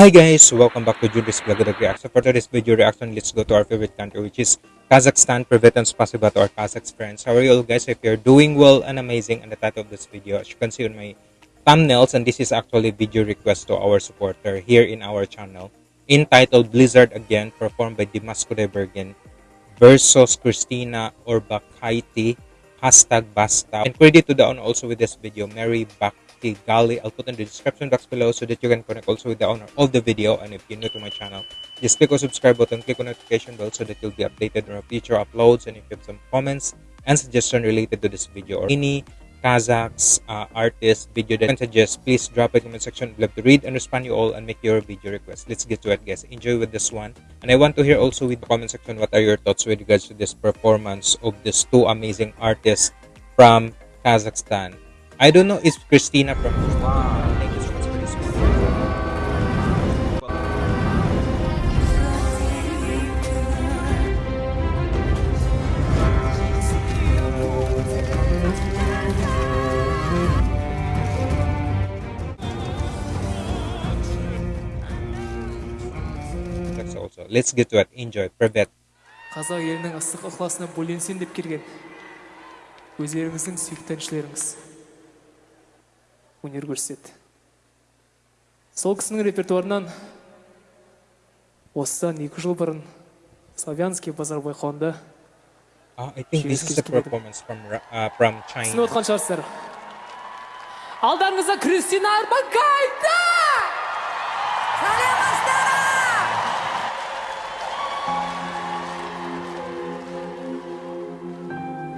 Hi guys, welcome back to Judy's Vlog Reaction. For today's video reaction, let's go to our favorite country which is Kazakhstan. Privet and spasiba to our Kazakh friends. How are you all guys? If you're doing well and amazing and the title of this video, as you can see on my thumbnails, and this is actually video request to our supporter here in our channel, entitled Blizzard Again, performed by Dimas Kudaibergen versus Christina Orbakaite, hashtag Basta. And credit to the owner also with this video, Mary Gali. I'll put in the description box below so that you can connect also with the owner of the video. And if you're new to my channel, just click on subscribe button, click on notification bell so that you'll be updated on our future uploads. And if you have some comments and suggestion related to this video or any Kazakhs uh, artist video that you can suggest, please drop the comment section. I'd love to read and respond you all and make your video request. Let's get to it, guys. Enjoy with this one. And I want to hear also with the comment section what are your thoughts with regards to this performance of these two amazing artists from Kazakhstan. I don't know, is Christina from wow. also. Let's get to it. Enjoy. Privet. қазақ елінің ыстық ықыласына бөленсем деп келген өздеріңіздің сүйікті әншілеріңіз өнер көрсетеді сол кісінің репертуарынан осыдан екі жыл бұрын славянский базар байқауында түсініп отқан шығарсыздар. Алдарыңызда кристина арбакайте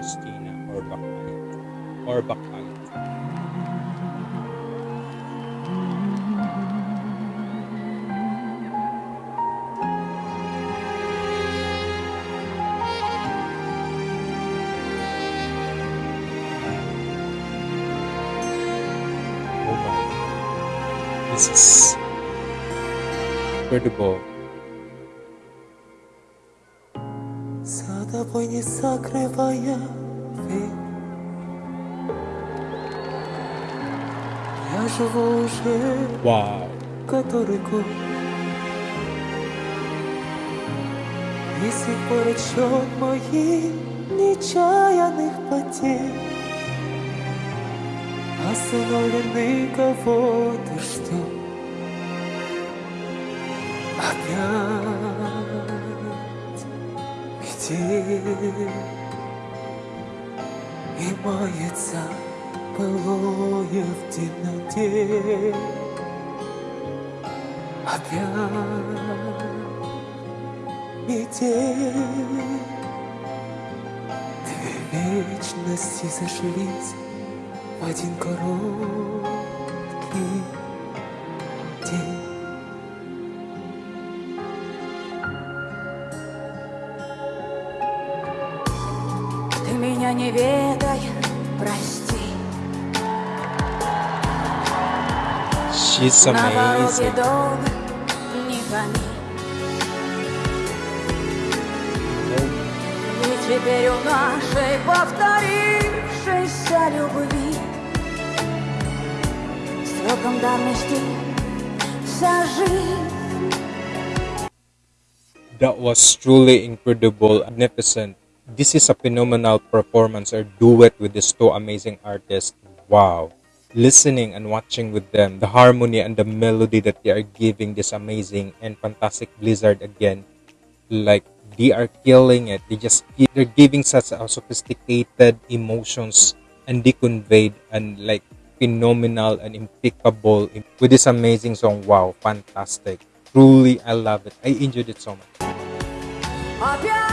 Кристина Орбакайте. Орбак This is incredible. За тобой не закрывая дверь Я живу уже Wow. который год И с тех пор отсчет моих нечаянных потерь Остановлены кого-то что? Опять где И мается былое в темноте? Опять метель. Две вечности сошлись один короткий день. Ты меня не ведай, прости. She's amazing. Ведь теперь у нашей повторившейся Сроком давности вся жизнь That was truly incredible, magnificent. This is a phenomenal performance or duet with these two amazing artists. Wow. Listening and watching with them, the harmony and the melody that they are giving this amazing and fantastic Blizzard again. Like they are killing it. They just they're giving such a sophisticated emotions and they conveyed and like phenomenal and impeccable with this amazing song. Wow, fantastic. Truly, I love it. I enjoyed it so much.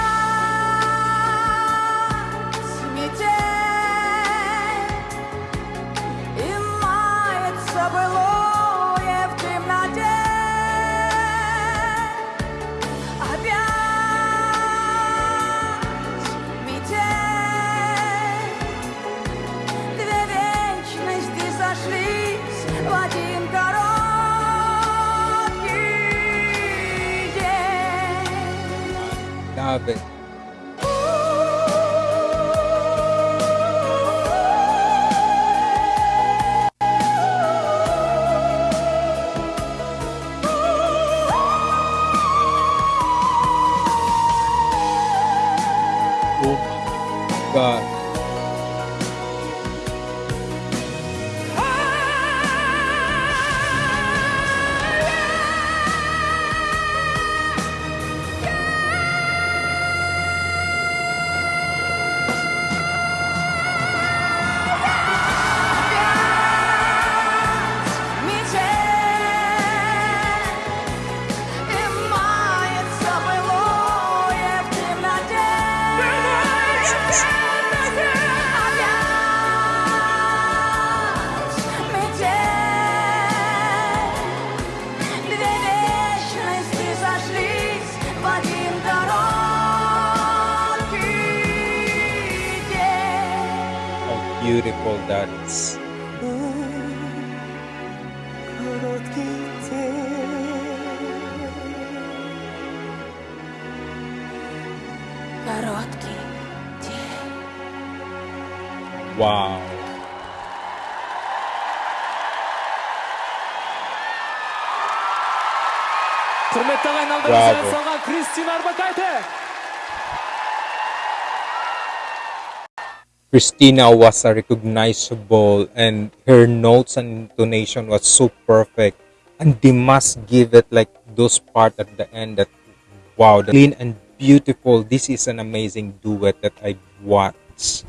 Love it. people that Wow. құрметті ағайын алдыңызға салған кристина арбакайте Christina was recognizable and her notes and intonation was so perfect. And they must give it like those part at the end that wow, the clean and beautiful. This is an amazing duet that I watched.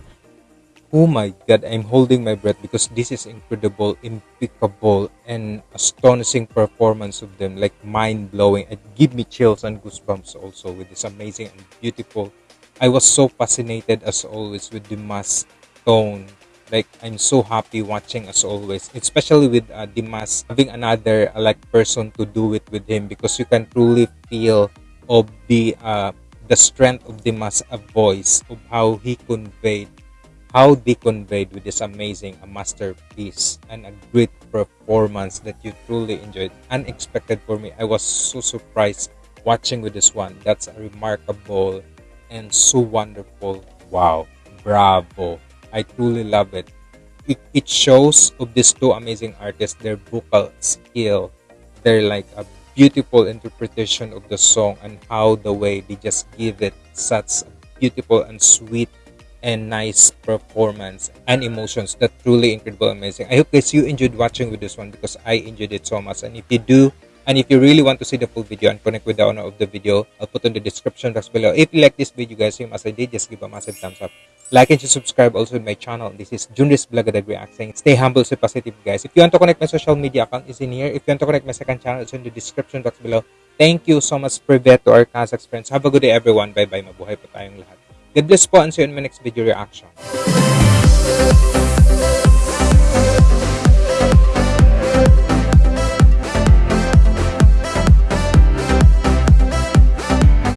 Oh my god, I'm holding my breath because this is incredible, impeccable, and astonishing performance of them, like mind blowing. It give me chills and goosebumps also with this amazing and beautiful. I was so fascinated as always with mass tone. Like I'm so happy watching as always, especially with uh, Dimas having another uh, like person to do it with him because you can truly feel of the uh, the strength of Dimas' uh, voice of how he conveyed how they conveyed with this amazing a masterpiece and a great performance that you truly enjoyed. Unexpected for me. I was so surprised watching with this one. That's a remarkable and so wonderful. Wow. Bravo. I truly love it. It, it shows of these two amazing artists their vocal skill They're like a beautiful interpretation of the song and how the way they just give it such beautiful and sweet and nice performance and emotions. That truly incredible amazing. I hope guys you enjoyed watching with this one because i enjoyed it so much. And if you do and if you really want to see the full video and connect with the owner of the video i'll put in the description box below. If you like this video guys same as i did just give a massive thumbs up. Like and subscribe also to my channel. This is junris Blagadag react saying. Stay humble stay positive guys. If you want to connect my social media account is in here. If you want to connect my second channel it's in the description box below. Thank you so much privet to our Kazakh friends. Have a good day everyone. Bye bye mabuhay po tayong lahat. God bless po and see you in my next video reaction